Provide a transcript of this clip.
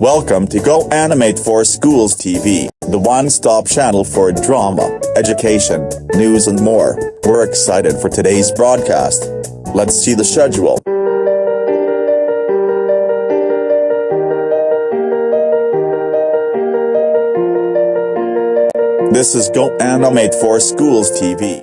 Welcome to GoAnimate for Schools TV, the one-stop channel for drama, education, news and more. We're excited for today's broadcast. Let's see the schedule. This is GoAnimate for Schools TV.